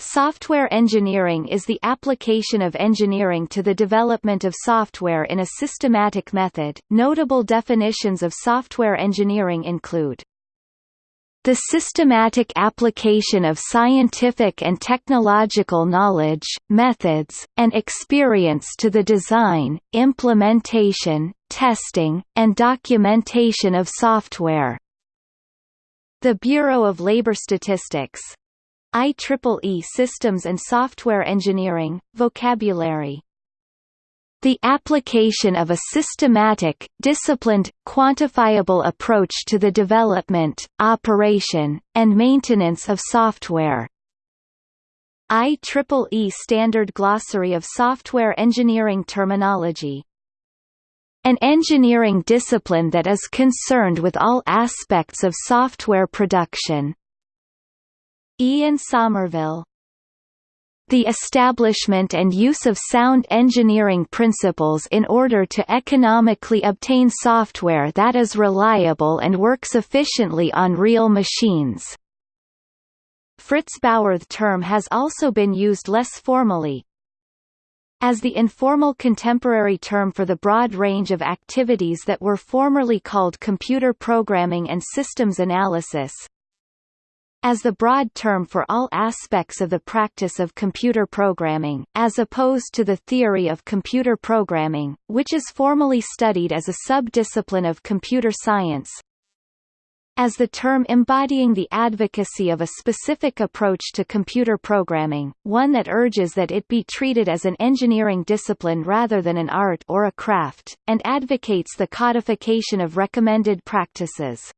Software engineering is the application of engineering to the development of software in a systematic method. Notable definitions of software engineering include the systematic application of scientific and technological knowledge, methods, and experience to the design, implementation, testing, and documentation of software. The Bureau of Labor Statistics, IEEE Systems and Software Engineering, Vocabulary the application of a systematic, disciplined, quantifiable approach to the development, operation, and maintenance of software. IEEE Standard Glossary of Software Engineering Terminology an engineering discipline that is concerned with all aspects of software production. Ian Sommerville. The establishment and use of sound engineering principles in order to economically obtain software that is reliable and works efficiently on real machines. Fritz Bauer The term has also been used less formally, as the informal contemporary term for the broad range of activities that were formerly called computer programming and systems analysis, as the broad term for all aspects of the practice of computer programming, as opposed to the theory of computer programming, which is formally studied as a sub-discipline of computer science, as the term embodying the advocacy of a specific approach to computer programming, one that urges that it be treated as an engineering discipline rather than an art or a craft, and advocates the codification of recommended practices.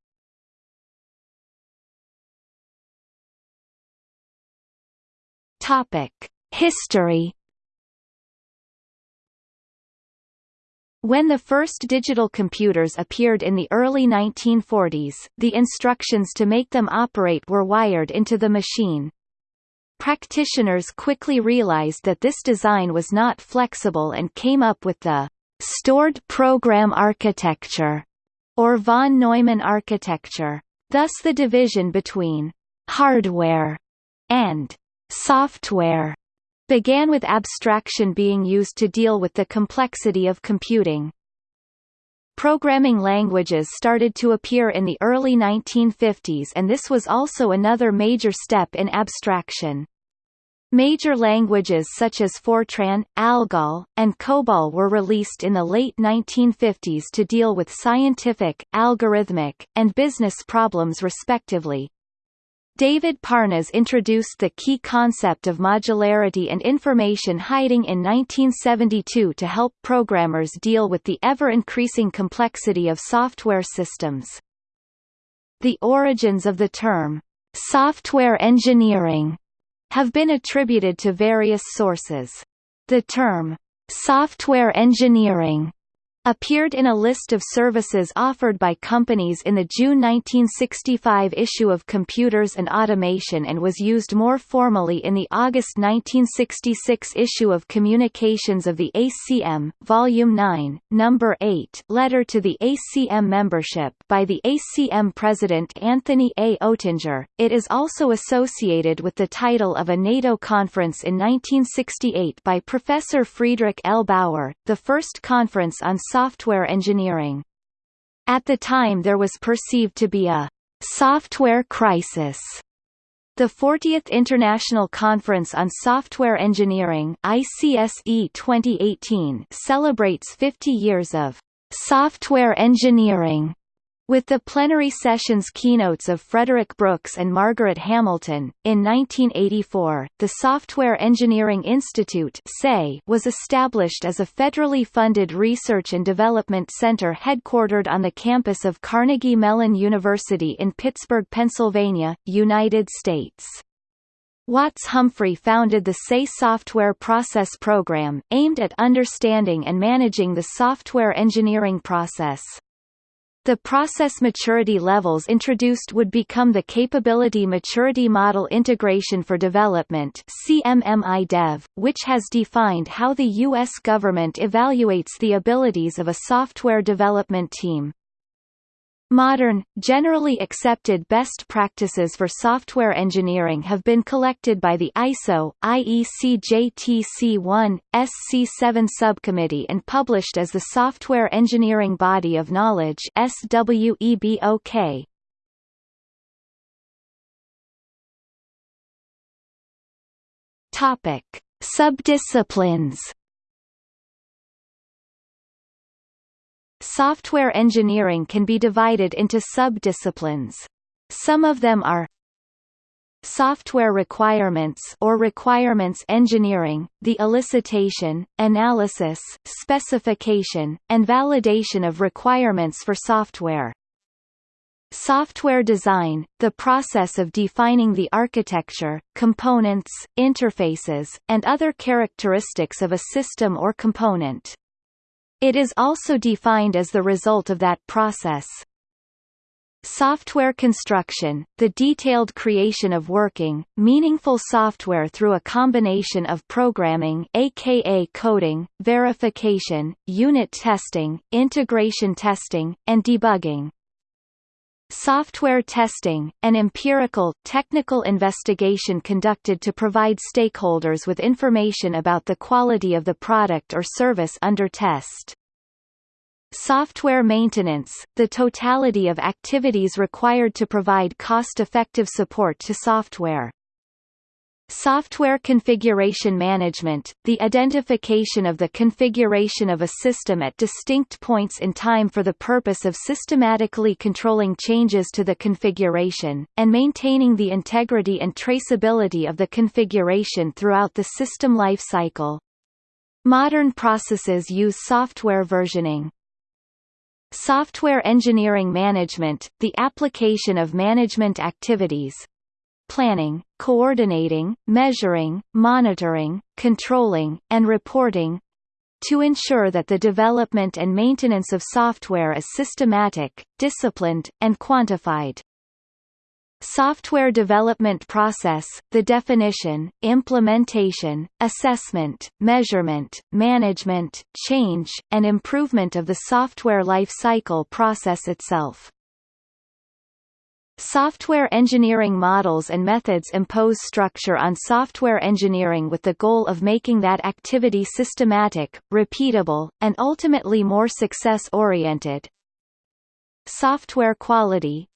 Topic: History When the first digital computers appeared in the early 1940s, the instructions to make them operate were wired into the machine. Practitioners quickly realized that this design was not flexible and came up with the stored program architecture, or von Neumann architecture. Thus the division between hardware and Software began with abstraction being used to deal with the complexity of computing. Programming languages started to appear in the early 1950s and this was also another major step in abstraction. Major languages such as Fortran, ALGOL, and COBOL were released in the late 1950s to deal with scientific, algorithmic, and business problems respectively. David Parnas introduced the key concept of modularity and information hiding in 1972 to help programmers deal with the ever-increasing complexity of software systems. The origins of the term, software engineering, have been attributed to various sources. The term, software engineering appeared in a list of services offered by companies in the June 1965 issue of Computers and Automation and was used more formally in the August 1966 issue of Communications of the ACM, Volume 9, Number 8 letter to the ACM membership by the ACM President Anthony A. Oettinger. It is also associated with the title of a NATO conference in 1968 by Professor Friedrich L. Bauer, the first conference on software engineering. At the time there was perceived to be a software crisis. The 40th International Conference on Software Engineering ICSE 2018 celebrates 50 years of software engineering with the plenary sessions keynotes of Frederick Brooks and Margaret Hamilton, in 1984, the Software Engineering Institute was established as a federally funded research and development center headquartered on the campus of Carnegie Mellon University in Pittsburgh, Pennsylvania, United States. Watts Humphrey founded the SE Software Process Program, aimed at understanding and managing the software engineering process. The process maturity levels introduced would become the Capability Maturity Model Integration for Development CMMI-DEV, which has defined how the U.S. government evaluates the abilities of a software development team. Modern, generally accepted best practices for software engineering have been collected by the ISO, IEC JTC1, SC7 subcommittee and published as the Software Engineering Body of Knowledge SWEBOK. Topic: Subdisciplines Software engineering can be divided into subdisciplines. Some of them are Software requirements or requirements engineering, the elicitation, analysis, specification, and validation of requirements for software. Software design, the process of defining the architecture, components, interfaces, and other characteristics of a system or component. It is also defined as the result of that process. Software construction, the detailed creation of working, meaningful software through a combination of programming aka coding, verification, unit testing, integration testing, and debugging. Software testing, an empirical, technical investigation conducted to provide stakeholders with information about the quality of the product or service under test. Software maintenance, the totality of activities required to provide cost-effective support to software. Software configuration management, the identification of the configuration of a system at distinct points in time for the purpose of systematically controlling changes to the configuration, and maintaining the integrity and traceability of the configuration throughout the system life cycle. Modern processes use software versioning. Software engineering management, the application of management activities, planning, coordinating, measuring, monitoring, controlling, and reporting to ensure that the development and maintenance of software is systematic, disciplined, and quantified. Software development process, the definition, implementation, assessment, measurement, management, change, and improvement of the software life cycle process itself. Software engineering models and methods impose structure on software engineering with the goal of making that activity systematic, repeatable, and ultimately more success-oriented. Software quality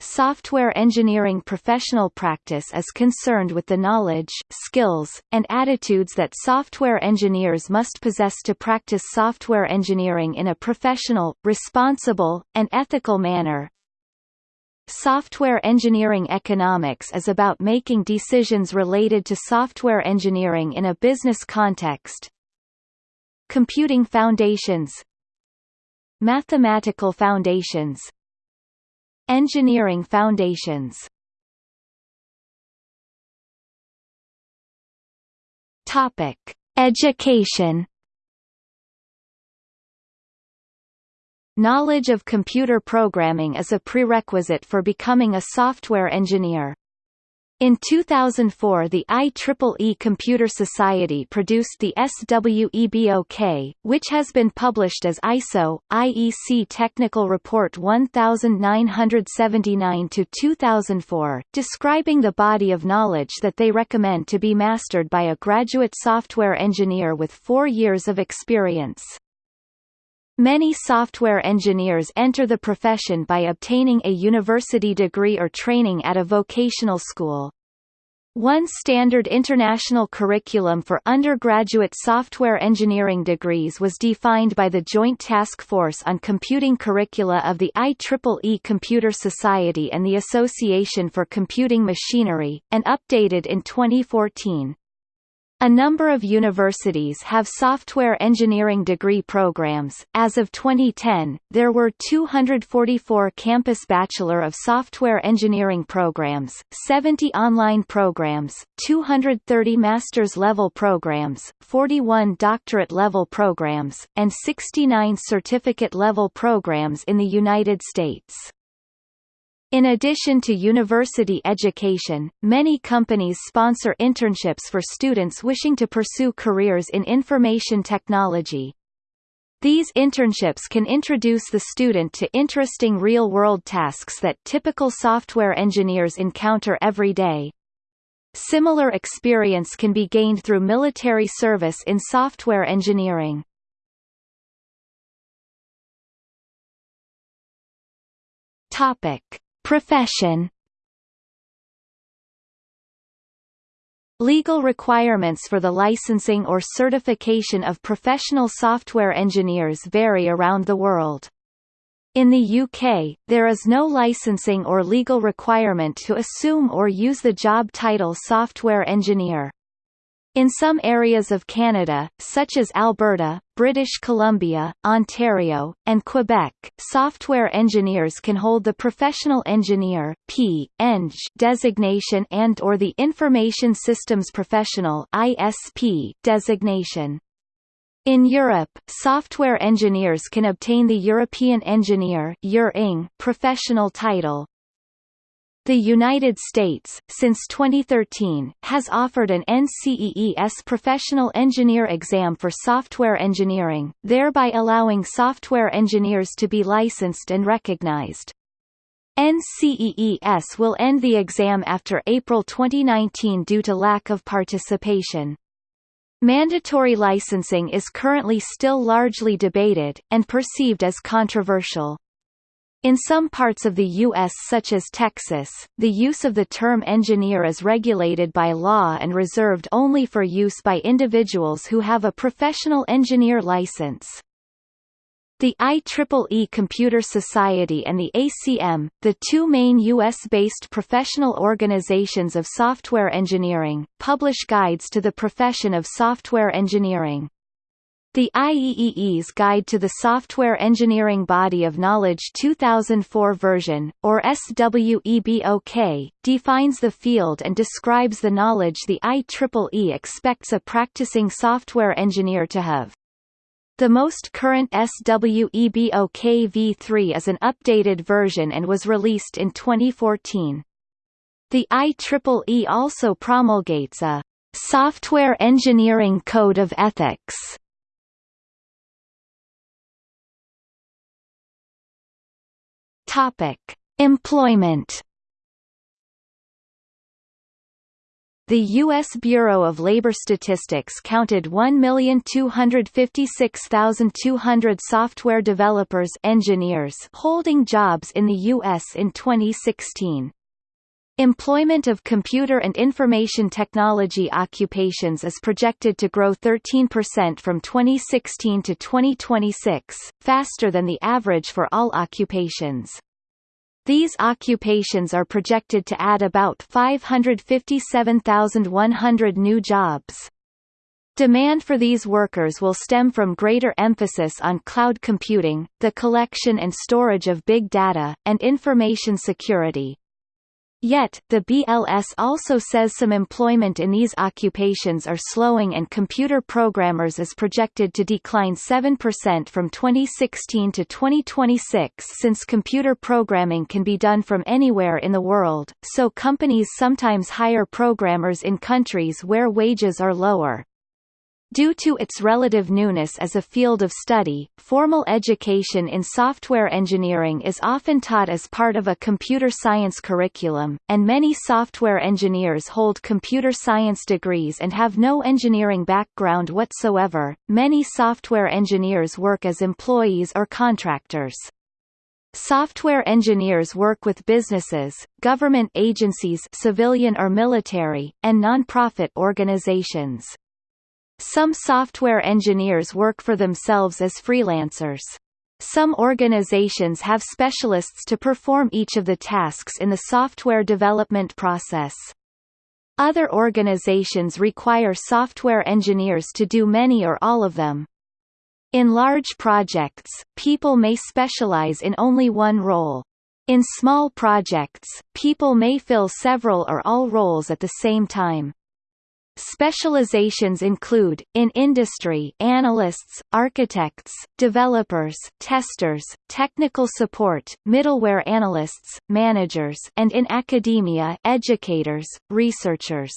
Software engineering professional practice is concerned with the knowledge, skills, and attitudes that software engineers must possess to practice software engineering in a professional, responsible, and ethical manner, Software engineering economics is about making decisions related to software engineering in a business context. Computing foundations Mathematical foundations Engineering foundations Topic. Education Knowledge of computer programming is a prerequisite for becoming a software engineer. In 2004 the IEEE Computer Society produced the SWEBOK, which has been published as ISO, IEC Technical Report 1979-2004, describing the body of knowledge that they recommend to be mastered by a graduate software engineer with four years of experience. Many software engineers enter the profession by obtaining a university degree or training at a vocational school. One standard international curriculum for undergraduate software engineering degrees was defined by the Joint Task Force on Computing Curricula of the IEEE Computer Society and the Association for Computing Machinery, and updated in 2014. A number of universities have software engineering degree programs. As of 2010, there were 244 campus Bachelor of Software Engineering programs, 70 online programs, 230 master's level programs, 41 doctorate level programs, and 69 certificate level programs in the United States. In addition to university education, many companies sponsor internships for students wishing to pursue careers in information technology. These internships can introduce the student to interesting real-world tasks that typical software engineers encounter every day. Similar experience can be gained through military service in software engineering. Topic: Profession Legal requirements for the licensing or certification of professional software engineers vary around the world. In the UK, there is no licensing or legal requirement to assume or use the job title software engineer. In some areas of Canada, such as Alberta, British Columbia, Ontario, and Quebec, software engineers can hold the Professional Engineer P. Eng designation and or the Information Systems Professional ISP designation. In Europe, software engineers can obtain the European Engineer professional title. The United States, since 2013, has offered an NCEES Professional Engineer exam for software engineering, thereby allowing software engineers to be licensed and recognized. NCEES will end the exam after April 2019 due to lack of participation. Mandatory licensing is currently still largely debated, and perceived as controversial. In some parts of the U.S. such as Texas, the use of the term engineer is regulated by law and reserved only for use by individuals who have a professional engineer license. The IEEE Computer Society and the ACM, the two main U.S.-based professional organizations of software engineering, publish guides to the profession of software engineering. The IEEE's Guide to the Software Engineering Body of Knowledge 2004 version, or SWEBOK, defines the field and describes the knowledge the IEEE expects a practicing software engineer to have. The most current SWEBOK v3 is an updated version and was released in 2014. The IEEE also promulgates a Software Engineering Code of Ethics Topic: Employment. The U.S. Bureau of Labor Statistics counted 1,256,200 software developers engineers holding jobs in the U.S. in 2016. Employment of computer and information technology occupations is projected to grow 13% from 2016 to 2026, faster than the average for all occupations. These occupations are projected to add about 557,100 new jobs. Demand for these workers will stem from greater emphasis on cloud computing, the collection and storage of big data, and information security. Yet, the BLS also says some employment in these occupations are slowing and computer programmers is projected to decline 7% from 2016 to 2026 since computer programming can be done from anywhere in the world, so companies sometimes hire programmers in countries where wages are lower. Due to its relative newness as a field of study, formal education in software engineering is often taught as part of a computer science curriculum, and many software engineers hold computer science degrees and have no engineering background whatsoever. Many software engineers work as employees or contractors. Software engineers work with businesses, government agencies civilian or military, and non-profit organizations. Some software engineers work for themselves as freelancers. Some organizations have specialists to perform each of the tasks in the software development process. Other organizations require software engineers to do many or all of them. In large projects, people may specialize in only one role. In small projects, people may fill several or all roles at the same time. Specializations include, in industry analysts, architects, developers, testers, technical support, middleware analysts, managers and in academia educators, researchers.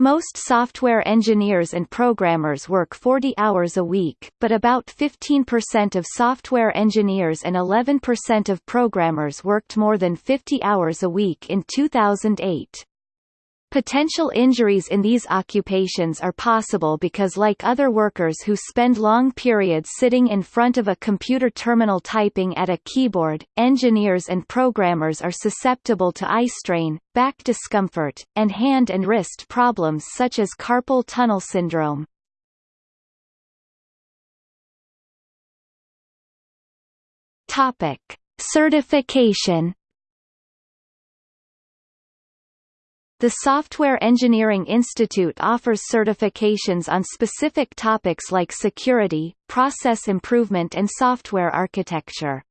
Most software engineers and programmers work 40 hours a week, but about 15% of software engineers and 11% of programmers worked more than 50 hours a week in 2008. Potential injuries in these occupations are possible because like other workers who spend long periods sitting in front of a computer terminal typing at a keyboard, engineers and programmers are susceptible to eye strain, back discomfort, and hand and wrist problems such as carpal tunnel syndrome. Topic: Certification The Software Engineering Institute offers certifications on specific topics like security, process improvement and software architecture.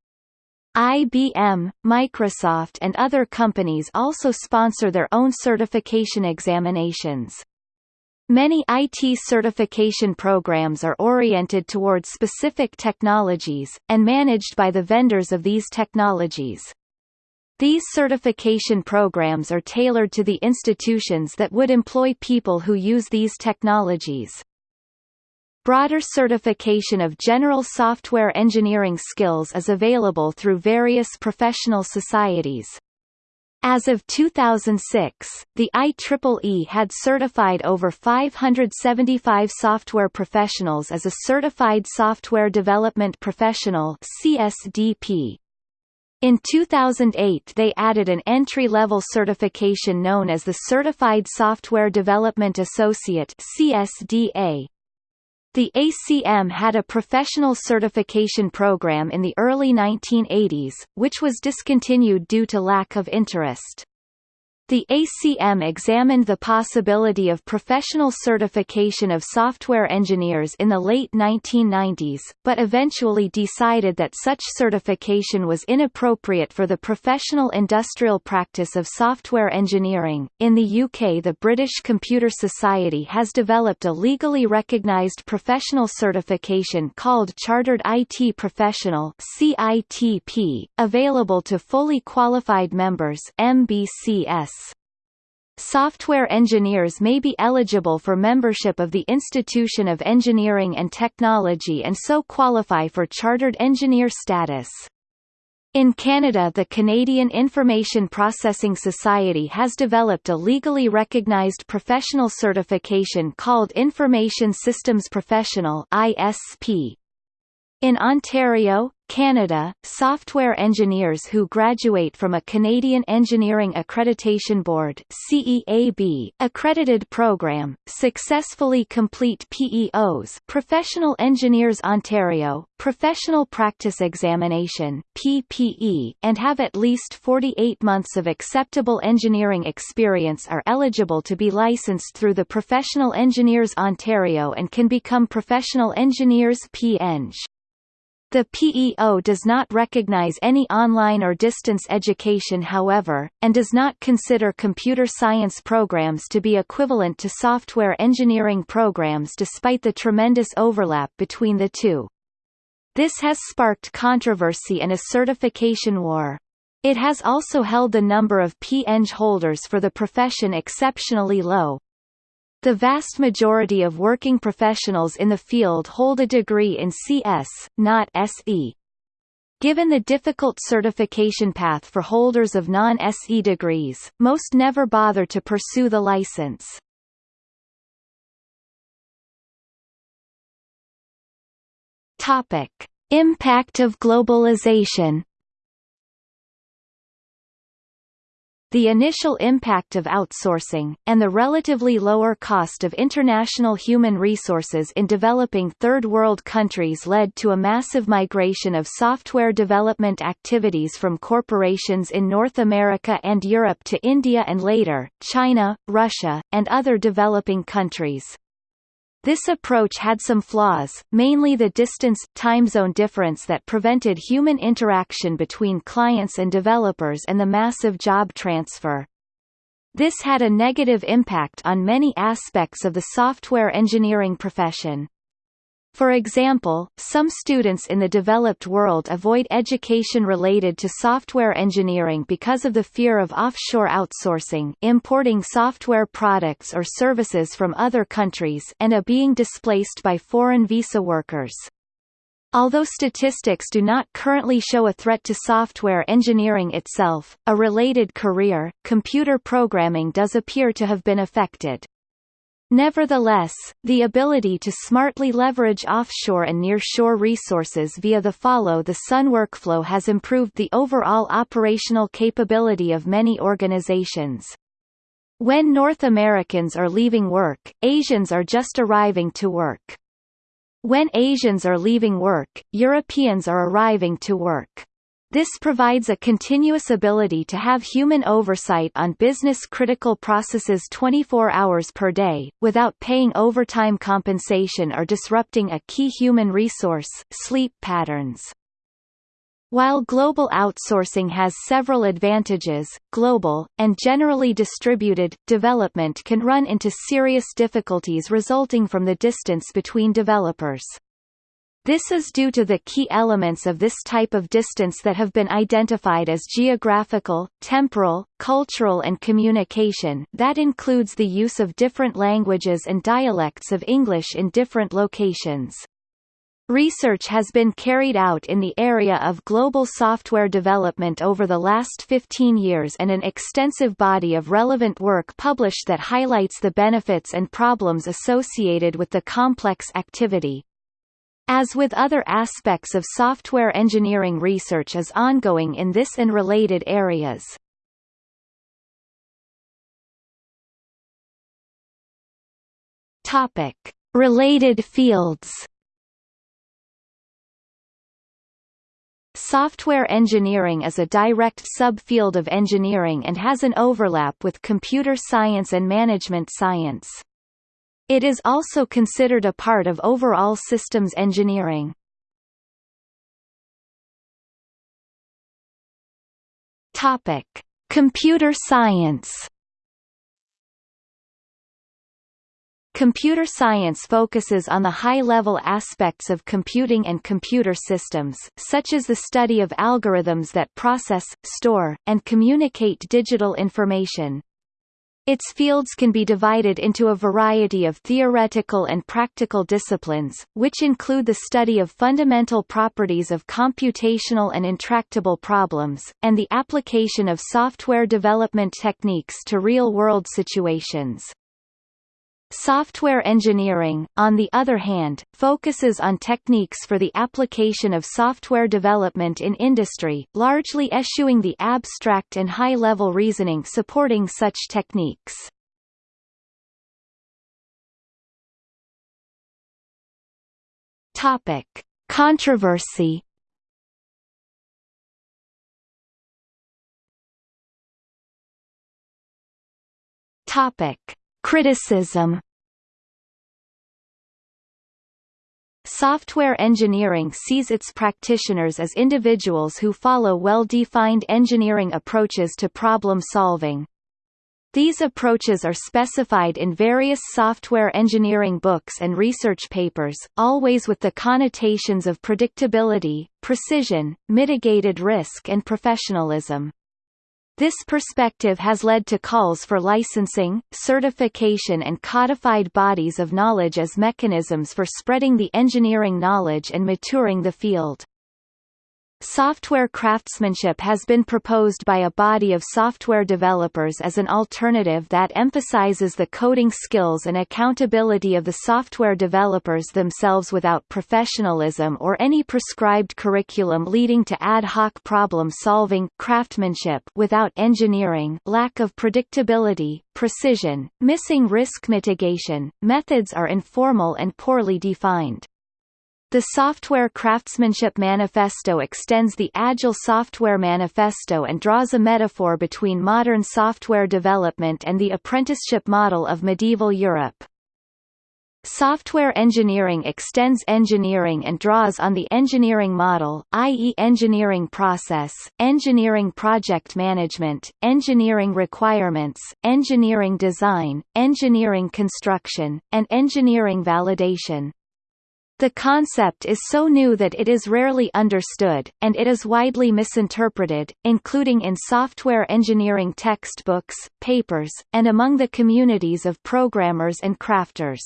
IBM, Microsoft and other companies also sponsor their own certification examinations. Many IT certification programs are oriented towards specific technologies, and managed by the vendors of these technologies. These certification programs are tailored to the institutions that would employ people who use these technologies. Broader certification of general software engineering skills is available through various professional societies. As of 2006, the IEEE had certified over 575 software professionals as a Certified Software Development Professional CSDP. In 2008 they added an entry-level certification known as the Certified Software Development Associate CSDA. The ACM had a professional certification program in the early 1980s, which was discontinued due to lack of interest. The ACM examined the possibility of professional certification of software engineers in the late 1990s, but eventually decided that such certification was inappropriate for the professional industrial practice of software engineering. In the UK, the British Computer Society has developed a legally recognised professional certification called Chartered IT Professional (CITP), available to fully qualified members (MBCS). Software engineers may be eligible for membership of the Institution of Engineering and Technology and so qualify for Chartered Engineer status. In Canada the Canadian Information Processing Society has developed a legally recognized professional certification called Information Systems Professional ISP. In Ontario, Canada, software engineers who graduate from a Canadian Engineering Accreditation Board CEAB accredited program, successfully complete PEOs Professional Engineers Ontario, Professional Practice Examination PPE, and have at least 48 months of acceptable engineering experience are eligible to be licensed through the Professional Engineers Ontario and can become Professional Engineers PEng. The PEO does not recognize any online or distance education however, and does not consider computer science programs to be equivalent to software engineering programs despite the tremendous overlap between the two. This has sparked controversy and a certification war. It has also held the number of PEng holders for the profession exceptionally low, the vast majority of working professionals in the field hold a degree in CS, not SE. Given the difficult certification path for holders of non-SE degrees, most never bother to pursue the license. Topic: Impact of globalization The initial impact of outsourcing, and the relatively lower cost of international human resources in developing third world countries led to a massive migration of software development activities from corporations in North America and Europe to India and later, China, Russia, and other developing countries. This approach had some flaws, mainly the distance, time zone difference that prevented human interaction between clients and developers and the massive job transfer. This had a negative impact on many aspects of the software engineering profession. For example, some students in the developed world avoid education related to software engineering because of the fear of offshore outsourcing importing software products or services from other countries and a being displaced by foreign visa workers. Although statistics do not currently show a threat to software engineering itself, a related career, computer programming does appear to have been affected. Nevertheless, the ability to smartly leverage offshore and nearshore resources via the follow-the-sun workflow has improved the overall operational capability of many organizations. When North Americans are leaving work, Asians are just arriving to work. When Asians are leaving work, Europeans are arriving to work. This provides a continuous ability to have human oversight on business-critical processes 24 hours per day, without paying overtime compensation or disrupting a key human resource, sleep patterns. While global outsourcing has several advantages, global, and generally distributed, development can run into serious difficulties resulting from the distance between developers. This is due to the key elements of this type of distance that have been identified as geographical, temporal, cultural and communication that includes the use of different languages and dialects of English in different locations. Research has been carried out in the area of global software development over the last 15 years and an extensive body of relevant work published that highlights the benefits and problems associated with the complex activity. As with other aspects of software engineering research is ongoing in this and related areas. Topic: Related fields. Software engineering is a direct subfield of engineering and has an overlap with computer science and management science. It is also considered a part of overall systems engineering. Topic: Computer science. Computer science focuses on the high-level aspects of computing and computer systems, such as the study of algorithms that process, store, and communicate digital information. Its fields can be divided into a variety of theoretical and practical disciplines, which include the study of fundamental properties of computational and intractable problems, and the application of software development techniques to real-world situations. Software engineering, on the other hand, focuses on techniques for the application of software development in industry, largely eschewing the abstract and high-level reasoning supporting such techniques. Topic: Controversy. Topic: Criticism Software engineering sees its practitioners as individuals who follow well-defined engineering approaches to problem solving. These approaches are specified in various software engineering books and research papers, always with the connotations of predictability, precision, mitigated risk and professionalism. This perspective has led to calls for licensing, certification and codified bodies of knowledge as mechanisms for spreading the engineering knowledge and maturing the field. Software craftsmanship has been proposed by a body of software developers as an alternative that emphasizes the coding skills and accountability of the software developers themselves without professionalism or any prescribed curriculum leading to ad hoc problem solving craftsmanship without engineering lack of predictability, precision, missing risk mitigation, methods are informal and poorly defined. The Software Craftsmanship Manifesto extends the Agile Software Manifesto and draws a metaphor between modern software development and the apprenticeship model of medieval Europe. Software engineering extends engineering and draws on the engineering model, i.e. engineering process, engineering project management, engineering requirements, engineering design, engineering construction, and engineering validation. The concept is so new that it is rarely understood, and it is widely misinterpreted, including in software engineering textbooks, papers, and among the communities of programmers and crafters.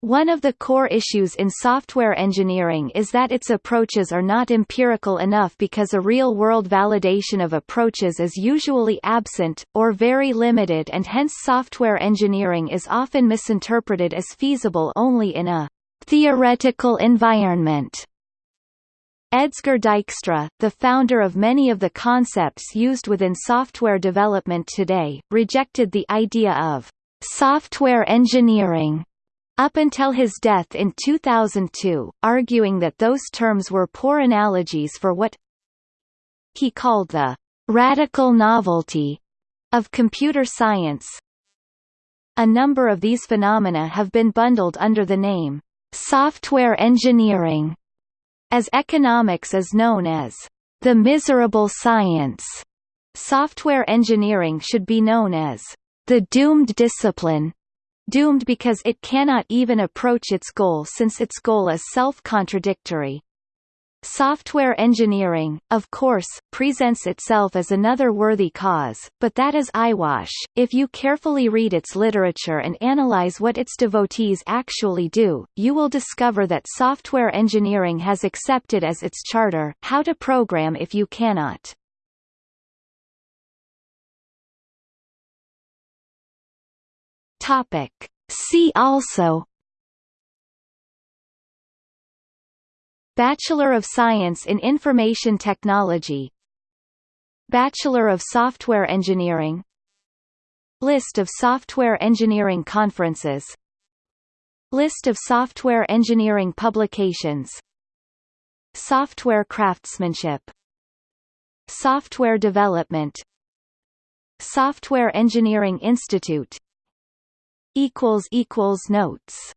One of the core issues in software engineering is that its approaches are not empirical enough because a real-world validation of approaches is usually absent, or very limited and hence software engineering is often misinterpreted as feasible only in a theoretical environment. Edsger Dijkstra, the founder of many of the concepts used within software development today, rejected the idea of software engineering up until his death in 2002, arguing that those terms were poor analogies for what he called the radical novelty of computer science. A number of these phenomena have been bundled under the name software engineering, as economics is known as the miserable science. Software engineering should be known as the doomed discipline, doomed because it cannot even approach its goal since its goal is self-contradictory. Software engineering, of course, presents itself as another worthy cause, but that is eyewash. If you carefully read its literature and analyze what its devotees actually do, you will discover that software engineering has accepted as its charter, how to program if you cannot. See also Bachelor of Science in Information Technology Bachelor of Software Engineering List of software engineering conferences List of software engineering publications Software craftsmanship Software development Software Engineering Institute Notes